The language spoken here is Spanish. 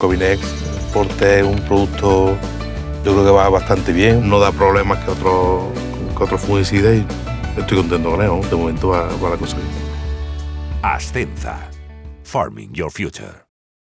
Covinex Forte es un producto, yo creo que va bastante bien, no da problemas que otros que otros fungicidas y estoy contento con él, ¿no? de momento va, va la cosa bien. Ascenza. Farming Your Future.